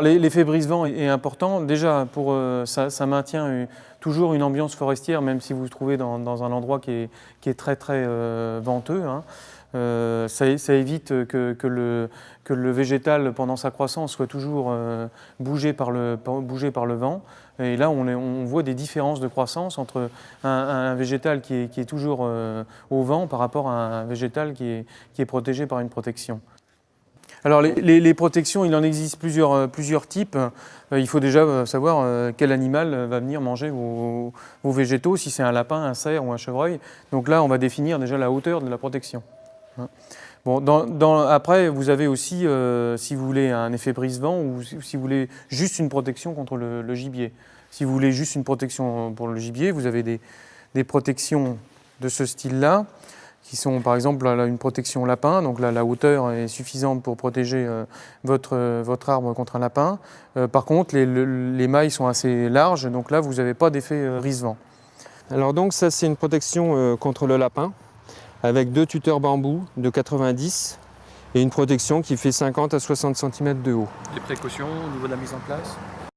L'effet brise-vent est important. Déjà, pour, euh, ça, maintient toujours une ambiance forestière, même si vous vous trouvez dans, un endroit qui est, très très euh, venteux. Hein. Euh, ça, évite que, le, végétal, pendant sa croissance, soit toujours bougé, par le, vent. Et là, on, voit des différences de croissance entre un, végétal qui est, toujours au vent par rapport à un végétal qui est protégé par une protection. Alors les, protections, il en existe plusieurs, euh, plusieurs types. Euh, il faut déjà euh, savoir quel animal va venir manger vos, végétaux, si c'est un lapin, un cerf ou un chevreuil. Donc là, on va définir déjà la hauteur de la protection. Hein. Bon, après, vous avez aussi, si vous voulez, un effet brise-vent ou si vous voulez juste une protection contre le, gibier. Si vous voulez juste une protection pour le gibier, vous avez des protections de ce style-là qui sont par exemple une protection lapin, donc là la hauteur est suffisante pour protéger euh, votre, euh, votre arbre contre un lapin. Euh, par contre les, les, mailles sont assez larges, donc là vous n'avez pas d'effet brise-vent. Alors donc ça c'est une protection contre le lapin avec deux tuteurs bambou de 90 et une protection qui fait 50 à 60 cm de haut. Les précautions au niveau de la mise en place?